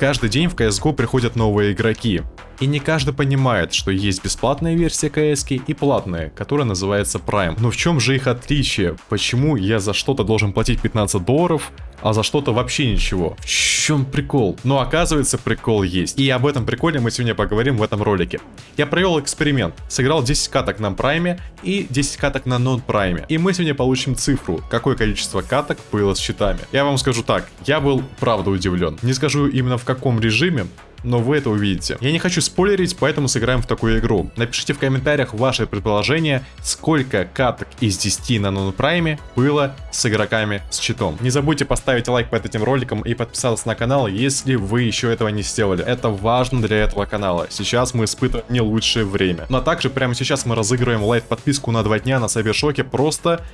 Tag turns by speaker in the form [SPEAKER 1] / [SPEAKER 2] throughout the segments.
[SPEAKER 1] Каждый день в CSGO приходят новые игроки. И не каждый понимает, что есть бесплатная версия CS и платная, которая называется Prime. Но в чем же их отличие? Почему я за что-то должен платить 15 долларов, а за что-то вообще ничего? В чем прикол? Но оказывается прикол есть. И об этом приколе мы сегодня поговорим в этом ролике. Я провел эксперимент. Сыграл 10 каток на прайме и 10 каток на нон-прайме. И мы сегодня получим цифру, какое количество каток было с счетами. Я вам скажу так, я был правда удивлен. Не скажу именно в каком режиме, но вы это увидите. Я не хочу спойлерить, поэтому сыграем в такую игру. Напишите в комментариях ваше предположение, сколько каток из 10 на нонпрайме было с игроками с читом. Не забудьте поставить лайк под этим роликом и подписаться на канал, если вы еще этого не сделали. Это важно для этого канала. Сейчас мы испытываем не лучшее время. Но также прямо сейчас мы разыгрываем лайт подписку на 2 дня на Сайбершоке просто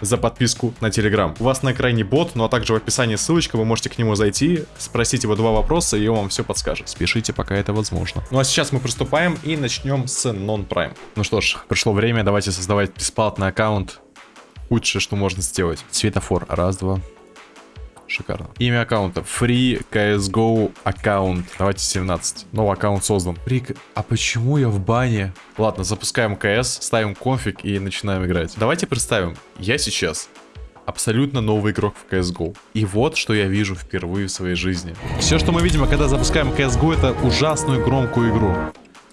[SPEAKER 1] за подписку на Телеграм. У вас на экране бот, ну а также в описании ссылочка, вы можете к нему зайти, спросить его два вопроса, и он вам все подскажет. Спешите, пока это возможно. Ну а сейчас мы приступаем и начнем с Non-Prime. Ну что ж, пришло время, давайте создавать бесплатный аккаунт. Худшее, что можно сделать. Светофор. Раз, два, Шикарно. Имя аккаунта. Free CSGO аккаунт. Давайте 17. Новый аккаунт создан. Free... А почему я в бане? Ладно, запускаем CS, ставим конфиг и начинаем играть. Давайте представим. Я сейчас абсолютно новый игрок в CSGO. И вот, что я вижу впервые в своей жизни. Все, что мы видим, когда запускаем CSGO, это ужасную громкую игру.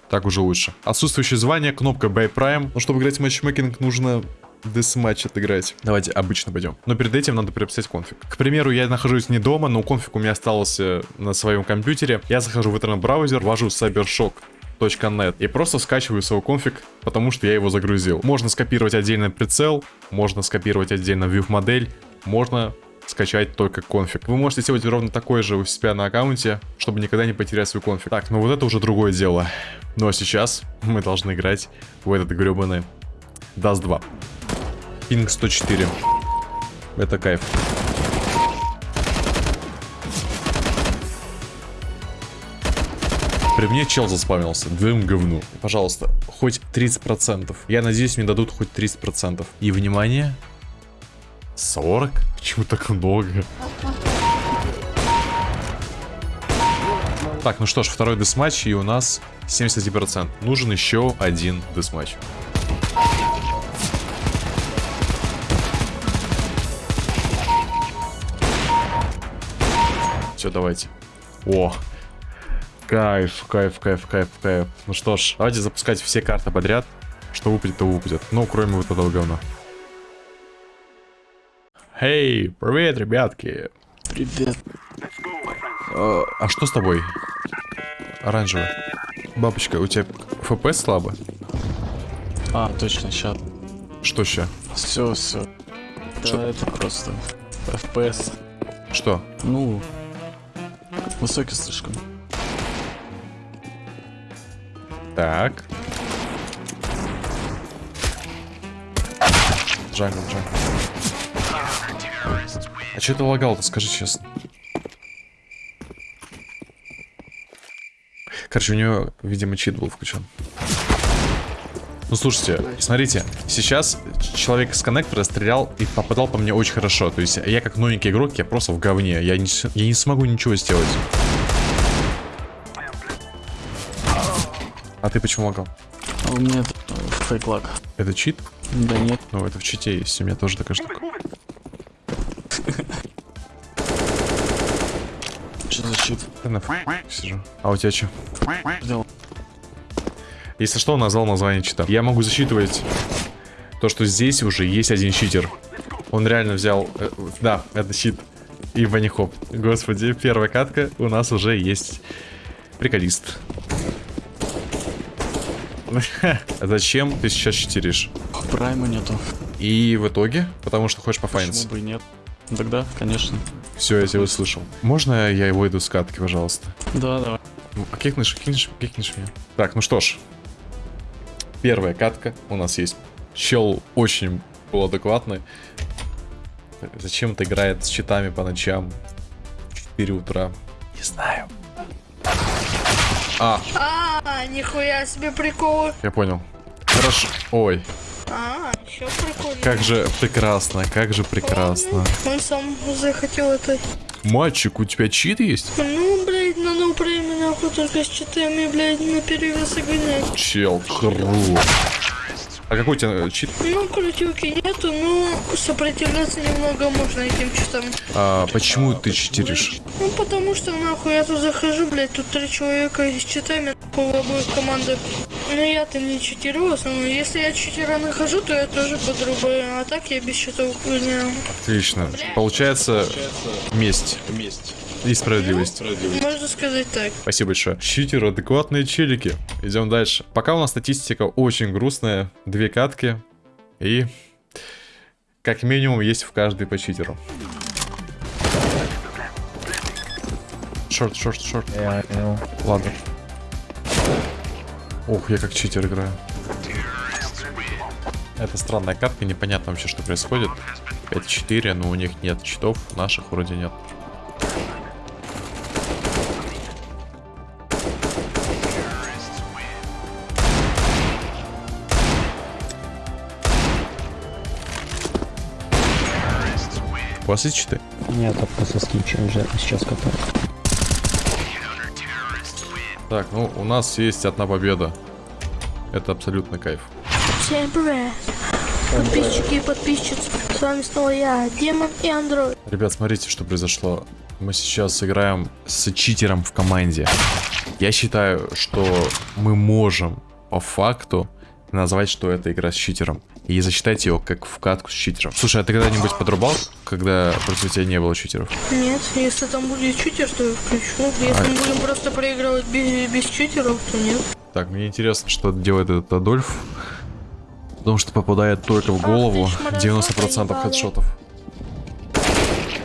[SPEAKER 1] Так уже лучше. Отсутствующее звание, кнопка Buy Prime. Но чтобы играть в матчмейкинг, нужно десматч отыграть. Давайте обычно пойдем. Но перед этим надо переписать конфиг. К примеру, я нахожусь не дома, но конфиг у меня остался на своем компьютере. Я захожу в интернет-браузер, ввожу cybershock.net и просто скачиваю свой конфиг, потому что я его загрузил. Можно скопировать отдельно прицел, можно скопировать отдельно view модель, можно скачать только конфиг. Вы можете сделать ровно такой же у себя на аккаунте, чтобы никогда не потерять свой конфиг. Так, ну вот это уже другое дело. Ну а сейчас мы должны играть в этот гребаный Dust 2. Пинг 104. Это кайф. При мне чел заспавнился. Двум говну. Пожалуйста, хоть 30%. Я надеюсь, мне дадут хоть 30%. И внимание. 40? Почему так много? Так, ну что ж, второй десматч, и у нас 71%. Нужен еще один десматч. Все, давайте. О, кайф, кайф, кайф, кайф, кайф. Ну что ж, давайте запускать все карты подряд. Что выпадет, то выпадет. Ну, кроме вот этого говна. Эй, привет, ребятки.
[SPEAKER 2] Привет.
[SPEAKER 1] А, а что с тобой? Оранжевый. Бабочка, у тебя ФПС слабо?
[SPEAKER 2] А, точно, сейчас.
[SPEAKER 1] Что сейчас?
[SPEAKER 2] Все, все. Да, это просто FPS.
[SPEAKER 1] Что?
[SPEAKER 2] Ну, Высокий слишком.
[SPEAKER 1] Так. Jungle, jungle. А что ты лагал-то, скажи честно? Короче, у него, видимо, чит был включен. Ну, слушайте, смотрите, сейчас человек с коннектора стрелял и попадал по мне очень хорошо. То есть я как новенький игрок, я просто в говне. Я не, я не смогу ничего сделать. А ты почему лагал?
[SPEAKER 2] А у меня фейк лаг.
[SPEAKER 1] Это чит?
[SPEAKER 2] Да нет.
[SPEAKER 1] Ну, это в чите есть, у меня тоже такая штука.
[SPEAKER 2] Что за чит?
[SPEAKER 1] Я на сижу. А у тебя что?
[SPEAKER 2] Делал.
[SPEAKER 1] Если что, он назвал название чита. Я могу засчитывать то, что здесь уже есть один читер. Он реально взял... Э, да, это щит. И банихоп. Господи, первая катка. У нас уже есть приколист. Зачем ты сейчас читеришь?
[SPEAKER 2] Прайма нету.
[SPEAKER 1] И в итоге? Потому что хочешь пофайниться?
[SPEAKER 2] Почему бы и нет? Тогда, конечно.
[SPEAKER 1] Все, я тебя услышал. Можно я его иду с катки, пожалуйста?
[SPEAKER 2] Да, давай.
[SPEAKER 1] Ну, а кикнешь, кикнешь, кикнешь меня. Так, ну что ж. Первая катка у нас есть. Чел очень был адекватный. Зачем-то играет с читами по ночам. 4 утра. Не знаю.
[SPEAKER 3] А. А, нихуя себе прикол.
[SPEAKER 1] Я понял. Хорошо. Ой.
[SPEAKER 3] А, еще прикольно.
[SPEAKER 1] Как же прекрасно, как же прекрасно.
[SPEAKER 3] Он сам захотел это.
[SPEAKER 1] Мальчик, у тебя чит есть?
[SPEAKER 3] Ну, блядь, на ноупрейме нахуй только с читами, блядь, на перевес гонять.
[SPEAKER 1] Чел, хорош. А какой у тебя э, чит?
[SPEAKER 3] Ну, крутилки нету, но сопротивляться немного можно этим читам.
[SPEAKER 1] А почему ты читеришь?
[SPEAKER 3] Ну, потому что, нахуй, я тут захожу, блядь, тут три человека с читами, нахуй, обоих командах. Но я-то не читерю, в основном. Если я читера нахожу, то я тоже подрубаю, а так я без счетов гоняю.
[SPEAKER 1] Отлично. Получается месть
[SPEAKER 2] Месть.
[SPEAKER 1] И справедливость.
[SPEAKER 3] Можно сказать так.
[SPEAKER 1] Спасибо большое. Читер, адекватные челики. Идем дальше. Пока у нас статистика очень грустная. Две катки. И как минимум есть в каждой по читеру. Шорт, шорт, шорт. Ладно. Ух, я как читер играю. Это странная катка, непонятно вообще, что происходит. 5-4, но у них нет читов, наших вроде нет. У вас есть читы?
[SPEAKER 2] Нет, только со скичем уже сейчас катаю.
[SPEAKER 1] Так, ну у нас есть одна победа. Это абсолютно кайф.
[SPEAKER 3] Всем привет. Подписчики и подписчицы. С вами снова я, Демон и Андроид.
[SPEAKER 1] Ребят, смотрите, что произошло. Мы сейчас играем с читером в команде. Я считаю, что мы можем по факту назвать, что это игра с читером. И засчитать ее как в катку с читером. Слушай, а ты когда-нибудь подрубал, когда против тебя не было читеров?
[SPEAKER 3] Нет, если там будет читер, то я включу. Если мы будем просто проигрывать без, без читеров, то нет.
[SPEAKER 1] Так, мне интересно, что делает этот Адольф. Потому что попадает только в голову 90% хедшотов.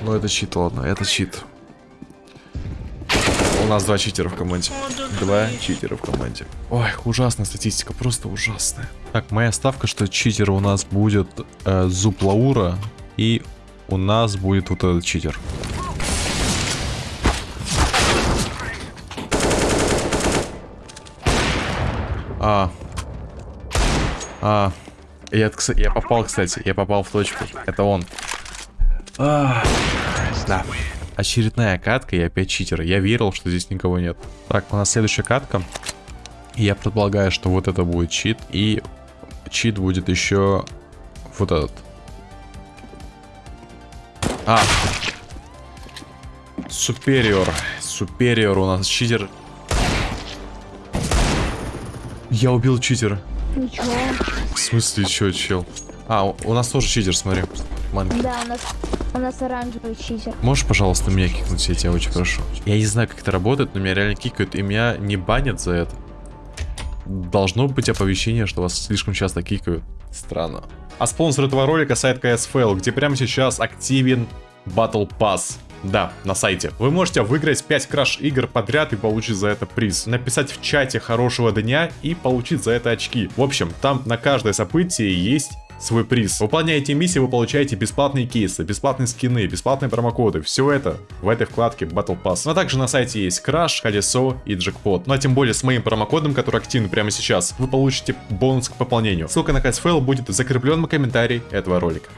[SPEAKER 1] Ну это чит, ладно, это чит. У нас два читера в команде.
[SPEAKER 3] О, да,
[SPEAKER 1] Два читера в команде. Ой, ужасная статистика, просто ужасная. Так, моя ставка, что читер у нас будет э, Зуб Лаура, и у нас будет вот этот читер. А. А. Я, я попал, кстати, я попал в точку. Это он. А, да. Очередная катка и опять читер. Я верил, что здесь никого нет. Так, у нас следующая катка. Я предполагаю, что вот это будет чит. И чит будет еще вот этот. А. Супериор. Супериор у нас читер. Я убил читера.
[SPEAKER 4] Ничего.
[SPEAKER 1] В смысле, чё, чел? А, у, у нас тоже читер, смотри. Манки.
[SPEAKER 4] Да, у нас, у нас оранжевый читер.
[SPEAKER 1] Можешь, пожалуйста, меня кикнуть, я тебя очень прошу? Я не знаю, как это работает, но меня реально кикают, и меня не банят за это. Должно быть оповещение, что вас слишком часто кикают. Странно. А спонсор этого ролика сайт CSFL, где прямо сейчас активен Battle Pass. Да, на сайте. Вы можете выиграть 5 краш игр подряд и получить за это приз. Написать в чате хорошего дня и получить за это очки. В общем, там на каждое событие есть свой приз. Выполняя эти миссии, вы получаете бесплатные кейсы, бесплатные скины, бесплатные промокоды. Все это в этой вкладке Battle Pass. Ну а также на сайте есть краш, колесо и джекпот. Ну а тем более с моим промокодом, который активен прямо сейчас, вы получите бонус к пополнению. Ссылка на CSFL будет в комментарии этого ролика.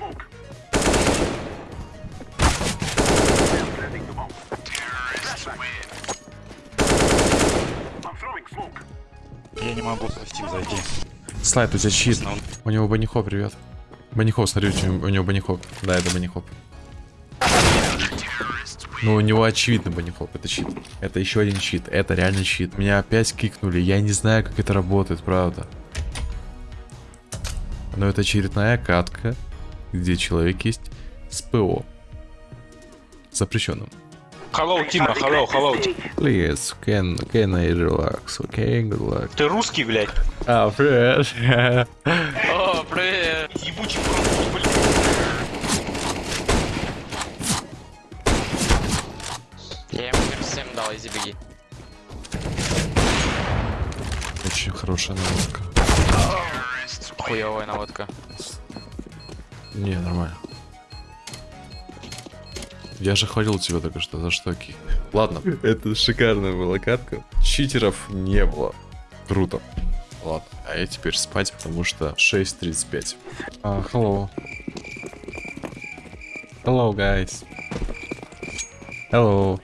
[SPEAKER 1] Слайд, у тебя чит. У него банихоп, ребят. Банихоп, смотри, у него, банихоп. Да, это банихоп. Ну, у него очевидно банихоп, это чит. Это еще один чит, это реально чит. Меня опять кикнули, я не знаю, как это работает, правда. Но это очередная катка, где человек есть с ПО. Запрещенным.
[SPEAKER 5] Hello, Тима, hello, hello.
[SPEAKER 1] Please, can, can I relax, okay? Good luck.
[SPEAKER 5] Ты русский, блядь?
[SPEAKER 1] А, привет.
[SPEAKER 5] О, привет. Ебучий русский, блядь.
[SPEAKER 6] Я ему минус 7 дал, изи беги.
[SPEAKER 1] Очень хорошая наводка.
[SPEAKER 6] Хуевая наводка.
[SPEAKER 1] Не, нормально. Я же хвалил тебя только что, за что ки? Ладно, это шикарная была катка. Читеров не было. Круто. Ладно, а я теперь спать, потому что 6.35. А, hello. Hello, guys. Hello.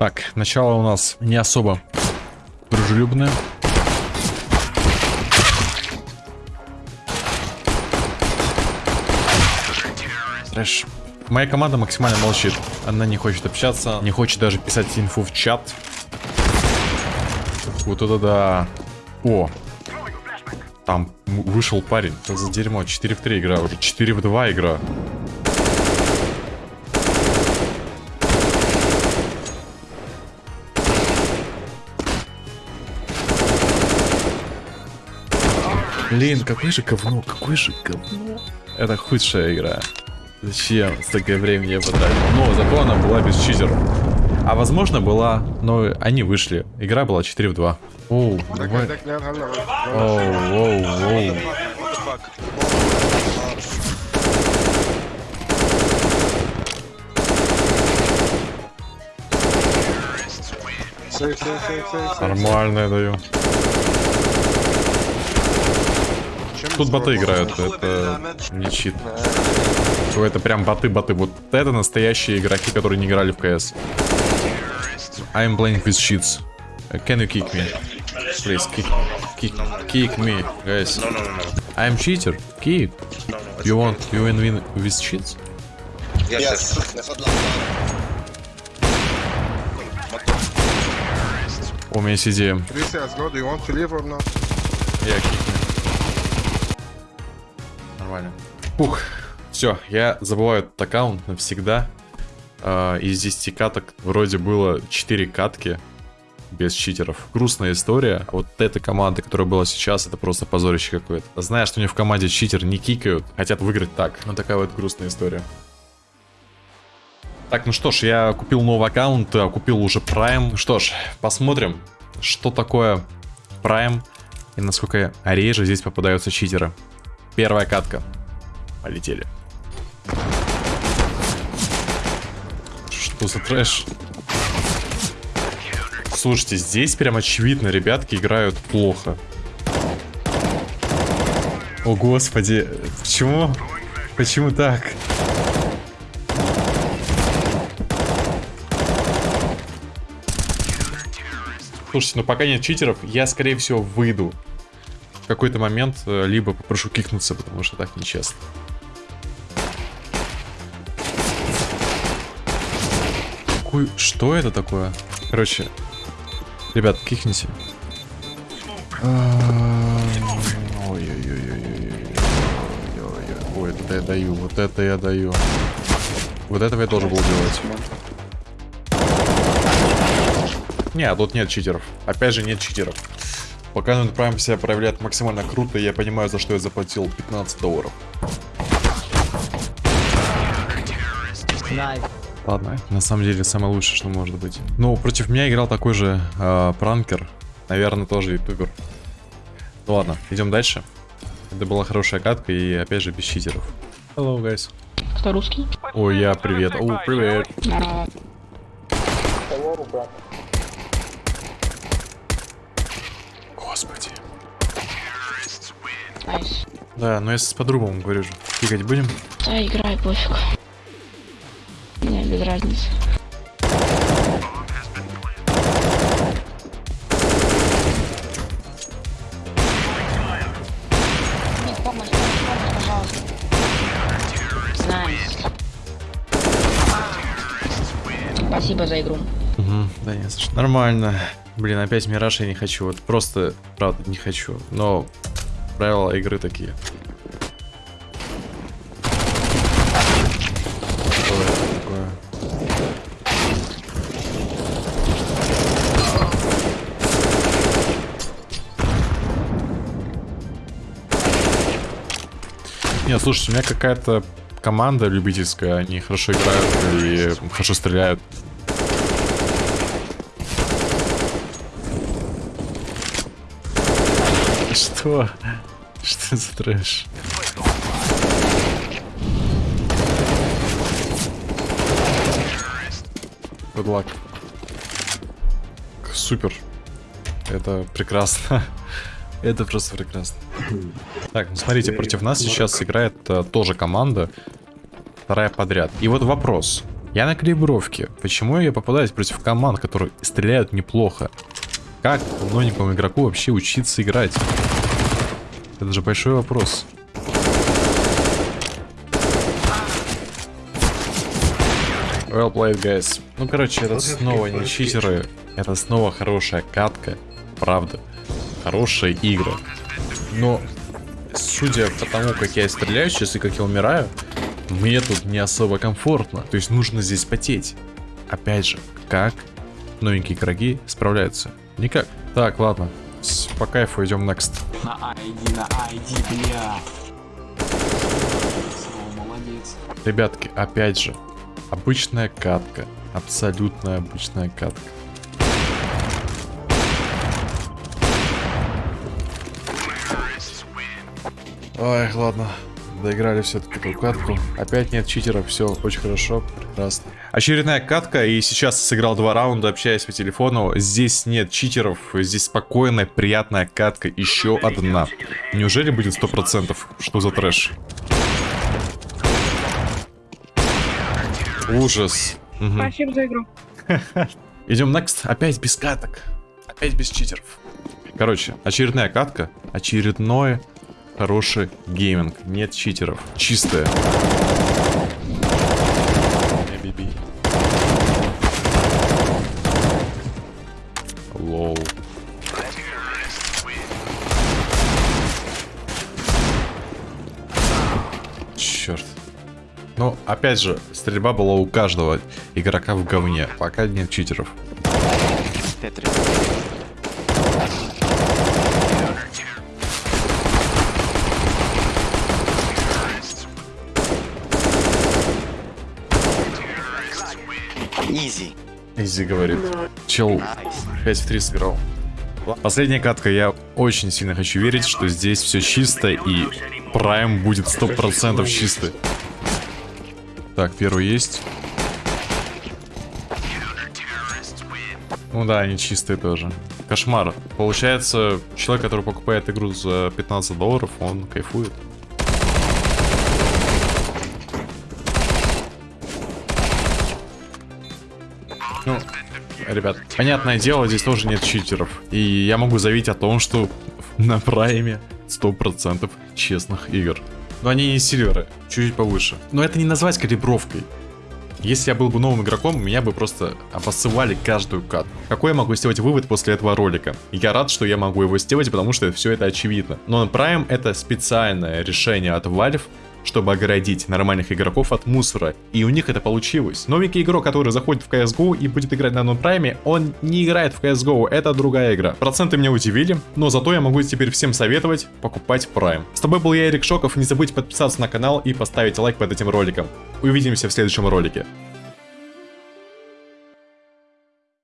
[SPEAKER 1] Так, начало у нас не особо дружелюбное. Трэш. Моя команда максимально молчит. Она не хочет общаться, не хочет даже писать инфу в чат. Вот это да. О. Там вышел парень. Что за дерьмо? 4 в 3 игра уже. 4 в 2 игра. Блин, какой же говно, какой же говно. Это худшая игра. Зачем столько времени я потратил? Но зато она была без читеров. А возможно была, но они вышли. Игра была 4 в 2. Оу, давай. Оу, оу, оу. Нормально я даю. Тут боты играют, это не чит. Ой, Это прям боты-боты. Вот это настоящие игроки, которые не играли в CS. I'm playing with cheats. Uh, Can you kick me? Please, kick, kick, kick me, guys.
[SPEAKER 7] No, no, no, no.
[SPEAKER 1] I'm cheater. Kick. You want you win win with cheats?
[SPEAKER 7] Yes.
[SPEAKER 1] У меня есть идея. Нормально. Ух, все, я забываю этот аккаунт навсегда. А, из 10 каток вроде было 4 катки без читеров. Грустная история. Вот эта команда, которая была сейчас, это просто позорище какое-то. Зная, что у них в команде читер не кикают, хотят выиграть так. Ну такая вот грустная история. Так, ну что ж, я купил новый аккаунт, а, купил уже Prime. Что ж, посмотрим, что такое Prime и насколько реже здесь попадаются читеры. Первая катка. Полетели. Что за трэш? Слушайте, здесь прям очевидно, ребятки играют плохо. О, господи. Почему? Почему так? Слушайте, ну пока нет читеров, я, скорее всего, выйду. В какой-то момент э, либо попрошу кикнуться, потому что так нечестно. Какой... Что это такое? Короче, ребят. Ой-ой-ой-ой-ой-ой-ой. Ой, это я даю, вот это я даю. Вот этого я должен был делать. Не, тут нет читеров. Опять же, нет читеров. Пока Node Prime себя проявляет максимально круто, я понимаю, за что я заплатил 15 долларов. Ладно, на самом деле самое лучшее, что может быть. Ну, против меня играл такой же э, пранкер. Наверное, тоже ютубер. Ну ладно, идем дальше. Это была хорошая катка и опять же без читеров. Hello, guys.
[SPEAKER 8] Кто русский?
[SPEAKER 1] Ой, я привет. О, привет.
[SPEAKER 8] Здорово.
[SPEAKER 1] Господи.
[SPEAKER 8] Nice.
[SPEAKER 1] Да, но я с по-другому говорю же. Кикать будем?
[SPEAKER 8] Да, играй, пофиг. Без разницы. Помощь, помощь, пожалуйста. Nice. Спасибо за игру.
[SPEAKER 1] Угу, да не за что. Нормально. Блин, опять Мираж я не хочу. Вот просто, правда, не хочу. Но правила игры такие. Не, слушайте, у меня какая-то команда любительская, они хорошо играют и хорошо стреляют. Что? Что за трэш? Good luck. Супер. Это прекрасно. Это просто прекрасно. Так, ну смотрите, против нас сейчас играет э, тоже команда. Вторая подряд. И вот вопрос. Я на калибровке. Почему я попадаюсь против команд, которые стреляют неплохо? Как новенькому игроку вообще учиться играть? Это же большой вопрос. Well played, guys. Ну, короче, это снова не читеры. Это снова хорошая катка. Правда. Хорошая игра. Но, судя по тому, как я стреляю сейчас и как я умираю, мне тут не особо комфортно. То есть нужно здесь потеть. Опять же, как новенькие игроки справляются? Никак. Так, ладно. По кайфу идем next.
[SPEAKER 2] На ID, на ID, бля. Молодец.
[SPEAKER 1] Ребятки, опять же, обычная катка. Абсолютно обычная катка. Ой, ладно. Доиграли все-таки эту катку. Опять нет читеров, все очень хорошо, прекрасно. Очередная катка, и сейчас сыграл два раунда, общаясь по телефону. Здесь нет читеров, здесь спокойная, приятная катка, еще одна. Неужели будет 100%? Что за трэш? Ужас.
[SPEAKER 3] Спасибо за игру.
[SPEAKER 1] Идем next. Опять без каток. Опять без читеров. Короче, очередная катка. Очередной хороший гейминг. Нет читеров. Чистая. Э-би-би. Лоу. Черт. Ну, опять же, стрельба была у каждого игрока в говне. Пока нет читеров.
[SPEAKER 2] Тетри.
[SPEAKER 1] Изи говорит. Чел 5 в 3 сыграл. Последняя катка. Я очень сильно хочу верить, что здесь все чисто и Прайм будет 100% чистый. Так, первый есть. Ну да, они чистые тоже. Кошмар. Получается, человек, который покупает игру за 15 долларов, он кайфует. Ребят, понятное дело, здесь тоже нет читеров. И я могу заявить о том, что на прайме 100% честных игр. Но они не сильверы, чуть повыше. Но это не назвать калибровкой. Если я был бы новым игроком, меня бы просто обоссывали каждую катку. Какой я могу сделать вывод после этого ролика? Я рад, что я могу его сделать, потому что все это очевидно. Но Prime это специальное решение от Valve, чтобы оградить нормальных игроков от мусора. И у них это получилось. Новенький игрок, который заходит в CSGO и будет играть на Non-Prime, он не играет в CSGO, это другая игра. Проценты меня удивили, но зато я могу теперь всем советовать покупать Prime. С тобой был я, Эрик Шоков, не забудь подписаться на канал и поставить лайк под этим роликом. Увидимся в следующем ролике.